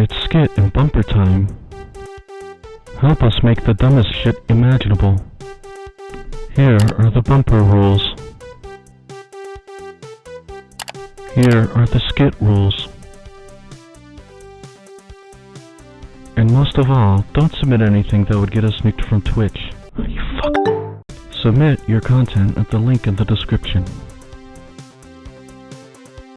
It's skit and bumper time. Help us make the dumbest shit imaginable. Here are the bumper rules. Here are the skit rules. And most of all, don't submit anything that would get us nuked from Twitch. You fuck. Submit your content at the link in the description.